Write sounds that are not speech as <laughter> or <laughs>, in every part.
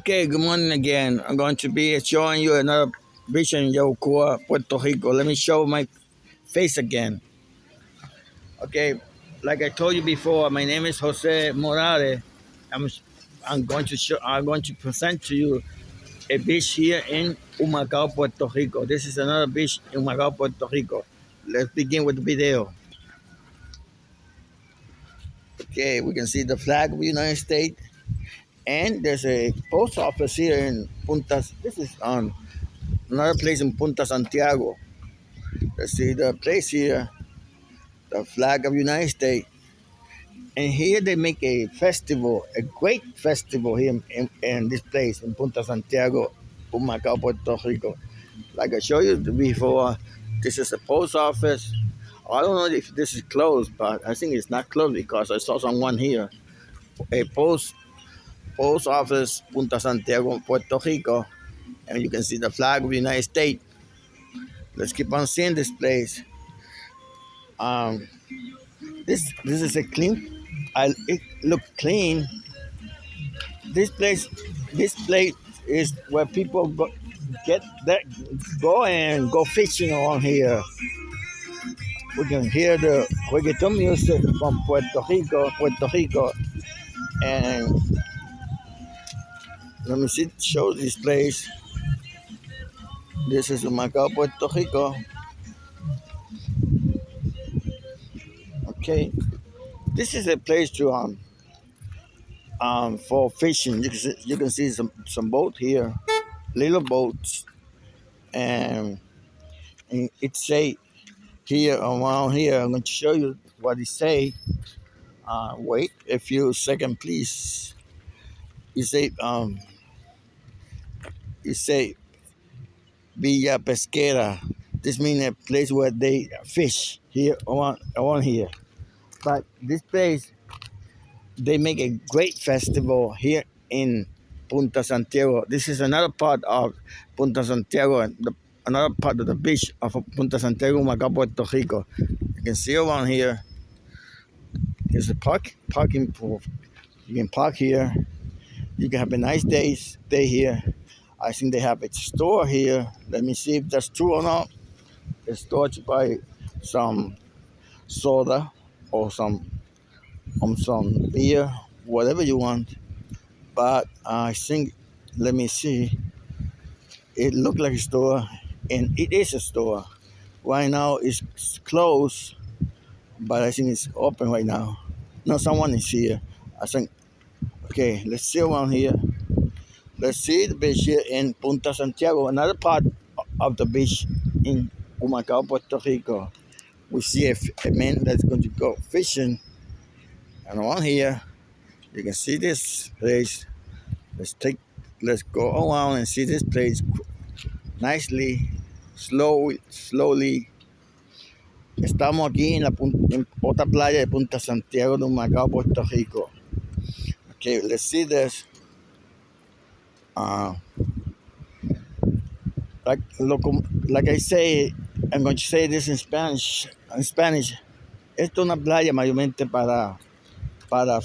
Okay, good morning again. I'm going to be showing you another beach in Yabucoa, Puerto Rico. Let me show my face again. Okay, like I told you before, my name is Jose Morales. I'm I'm going to show I'm going to present to you a beach here in Humacao, Puerto Rico. This is another beach in Humacao, Puerto Rico. Let's begin with the video. Okay, we can see the flag of the United States and there's a post office here in Punta. This is on another place in Punta Santiago. Let's see the place here, the flag of United States. And here they make a festival, a great festival here in, in, in this place in Punta Santiago, Humacao, Puerto Rico. Like I showed you before, this is a post office. I don't know if this is closed, but I think it's not closed because I saw someone here. A post post office, Punta Santiago, Puerto Rico, and you can see the flag of the United States. Let's keep on seeing this place. Um, this this is a clean. I it look clean. This place, this place is where people go, get that go and go fishing around here. We can hear the reggaeton music from Puerto Rico, Puerto Rico, and let me see, show this place. This is Macao, Puerto Rico. Okay, this is a place to um um for fishing. You can see, you can see some some boat here, little boats, and, and it say here around here. I'm going to show you what it say. Uh, wait a few second please. You say um you say Villa Pesquera. This means a place where they fish here around, around here. But this place, they make a great festival here in Punta Santiago. This is another part of Punta Santiago, the, another part of the beach of Punta Santiago, Macao, Puerto Rico. You can see around here. There's a park, parking pool. You can park here. You can have a nice day, stay here. I think they have a store here. Let me see if that's true or not. A store to buy some soda or some um, some beer, whatever you want. But I think, let me see. It looked like a store, and it is a store. Right now it's closed, but I think it's open right now. No, someone is here. I think. Okay, let's see around here. Let's see the beach here in Punta Santiago, another part of the beach in Humacao, Puerto Rico. We see a, a man that's going to go fishing. And around here, you can see this place. Let's take, let's go around and see this place nicely, slowly, slowly. Estamos aquí en, la, en otra playa de Punta Santiago de Humacao, Puerto Rico. Okay, let's see this. Uh, like like I say, I'm going to say this in Spanish. In Spanish, esto es una playa mayormente para para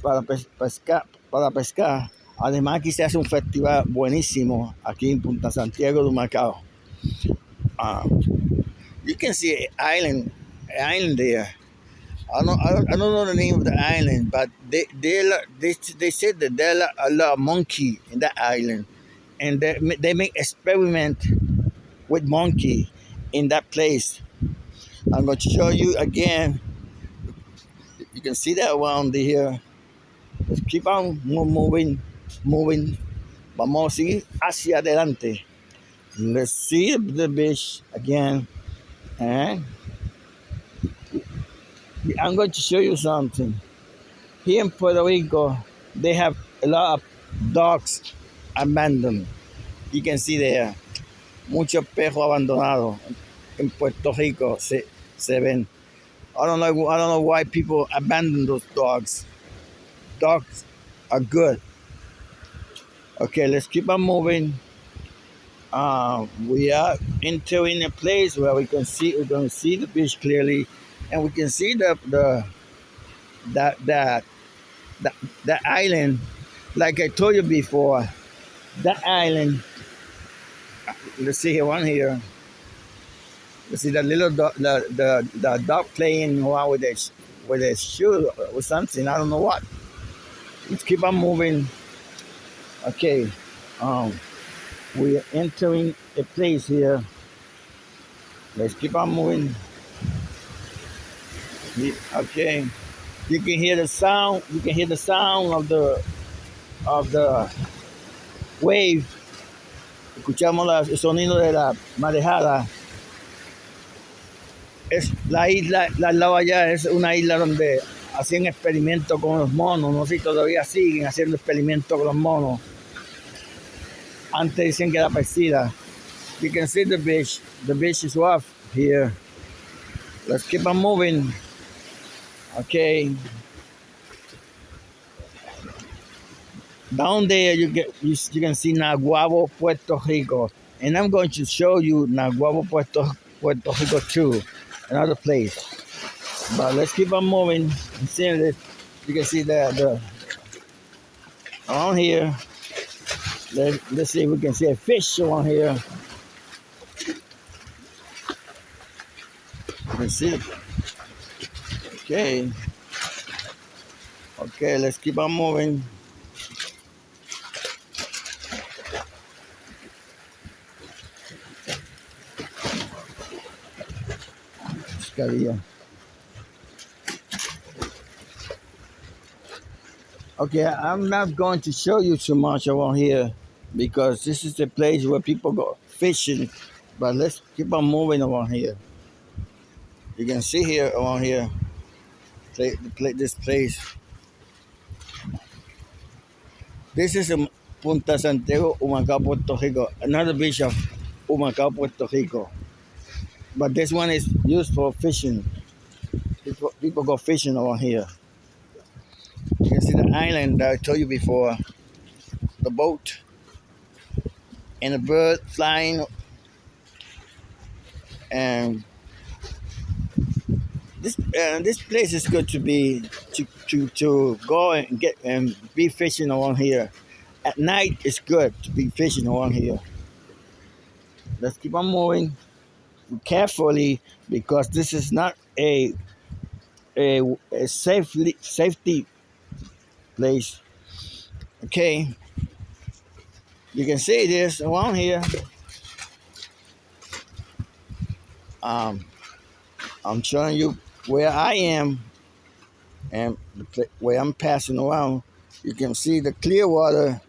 para pescar, para pescar. Además aquí se hace un festival buenísimo aquí en Punta Santiago de Macao. Uh, you can see an island, an island there. I don't, I don't, know the name of the island, but they they they, they said that there are a lot of monkey in that island, and they, they make experiment with monkey in that place. I'm going to show you again. You can see that around here. Let's keep on moving, moving. Vamos a seguir hacia adelante. Let's see the beach again. And I'm going to show you something. Here in Puerto Rico, they have a lot of dogs abandoned. You can see there. Muchos perros abandonados in Puerto Rico se, se ven. I don't know. I don't know why people abandon those dogs. Dogs are good. Okay, let's keep on moving. Uh, we are entering a place where we can see we can see the beach clearly and we can see the the that that that, that island Like I told you before, that island. Let's see here, one here. Let's see the little dog, the the the dog playing around with his with his shoe or something. I don't know what. Let's keep on moving. Okay, um, we're entering a place here. Let's keep on moving. Okay, you can hear the sound. You can hear the sound of the of the wave. Escuchamos la- el sonido de la marejada. Es la isla, la lado allá es una isla donde hacían experimentos con los monos. No sé si todavía siguen haciendo experimentos con los monos. Antes dicen que era parecida. You can see the beach. The beach is off here. Let's keep on moving. Okay. Down there, you get you, you can see Naguabo, Puerto Rico, and I'm going to show you Naguabo, Puerto Puerto Rico too, another place. But let's keep on moving and seeing this. You can see that the on here. Let, let's see if we can see a fish on here. Can see. Okay. Okay, let's keep on moving. Okay, I'm not going to show you too much around here because this is the place where people go fishing. But let's keep on moving around here. You can see here around here, play, play this place. This is Punta Santiago, Humacao, Puerto Rico. Another beach of Humacao, Puerto Rico. But this one is used for fishing. People, people go fishing around here. You can see the island that I told you before, the boat, and a bird flying. And this uh, this place is good to be to, to to go and get and be fishing around here. At night, it's good to be fishing around here. Let's keep on moving carefully because this is not a a, a safely safety place. Okay, you can see this around here. Um, I'm showing you where I am and the where I'm passing around. You can see the clear water,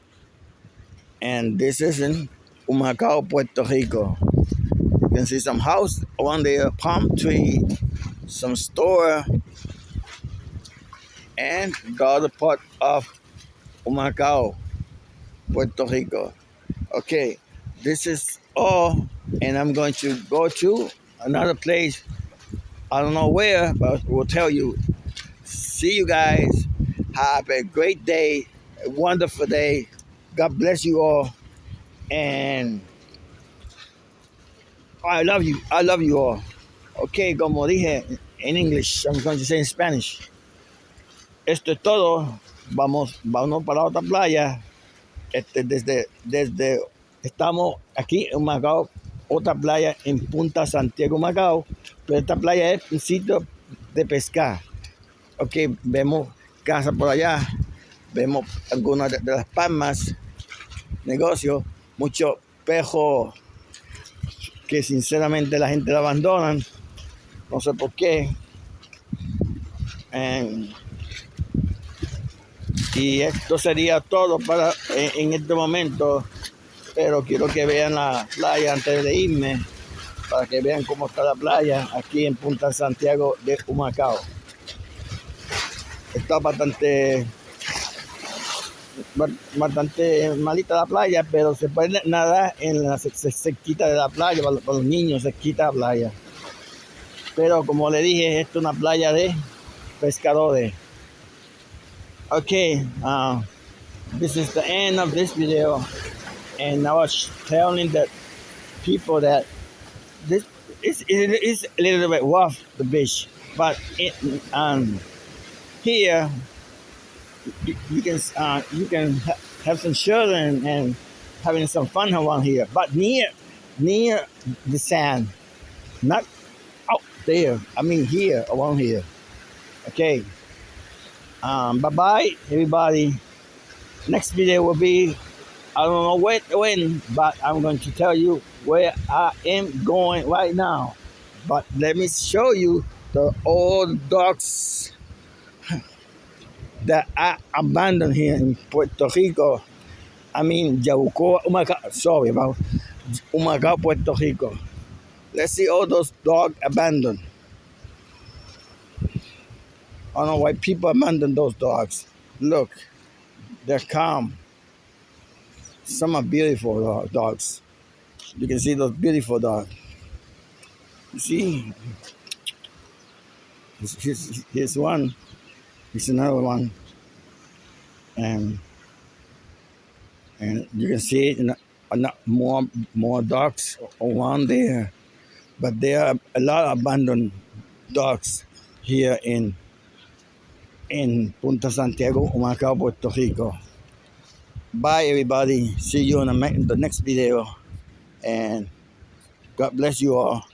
and this is in Humacao, Puerto Rico. You can see some house around there, palm tree, some store, and the other part of Humacao, Puerto Rico. Okay, this is all, and I'm going to go to another place. I don't know where, but we'll tell you. See you guys. Have a great day, a wonderful day. God bless you all, and I love you. I love you all. Okay, como dije in English, I'm going to say in Spanish. Esto es todo. Vamos, vamos para otra playa. Este, desde, desde, estamos aquí en Macao, otra playa en Punta Santiago, Macao. Pero esta playa es un sitio de pescar. Ok, vemos casas por allá, vemos algunas de, de las palmas, negocios, muchos pejos que sinceramente la gente lo abandonan. No sé por qué. Y esto sería todo para en este momento. Pero quiero que vean la playa antes de irme. Para que vean cómo está la playa aquí en Punta Santiago de Humacao. Está bastante ba- bastante malita la playa, pero se puede nadar en la cerquita de la playa, para, para los niños, cerquita de la playa. Pero como le dije, esto es una playa de pescadores. Okay, uh, this is the end of this video, and I was telling the people that this is it is a little bit rough the beach, but it um here you, you can uh, you can ha- have some children and having some fun around here, but near near the sand, not out there. I mean here around here. Okay. Um, bye bye everybody. Next video will be I don't know when, when, but I'm going to tell you where I am going right now. But let me show you the old docks that I abandoned here in Puerto Rico. I mean, Yabucoa, Humacao, oh sorry about oh Humacao, Puerto Rico. Let's see all those dogs abandoned. I don't know why people abandon those dogs. Look, they're calm. Some are beautiful uh, dogs. You can see those beautiful dogs. You see, here's, here's one. Here's another one. And and you can see more more dogs around there. But there are a lot of abandoned dogs here in in Punta Santiago, Humacao, Puerto Rico. Bye, everybody. See you in the next video. And God bless you all.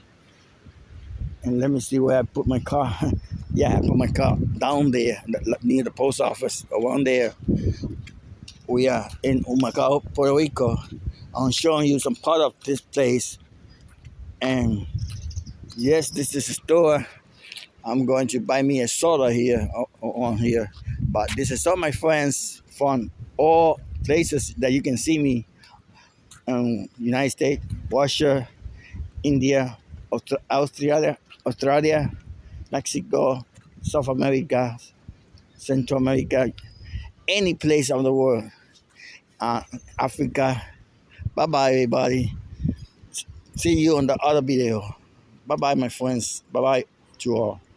And let me see where I put my car. <laughs> yeah, I put my car down there near the post office, around there. We are in Humacao, Puerto Rico. I'm showing you some part of this place. And yes, this is a store. I'm going to buy me a soda here on here. But this is all my friends from all places that you can see me um, United States, Russia, India, Australia, Australia, Mexico, South America, Central America, any place of the world, uh, Africa. Bye bye, everybody. See you on the other video. Bye bye, my friends. Bye bye to all.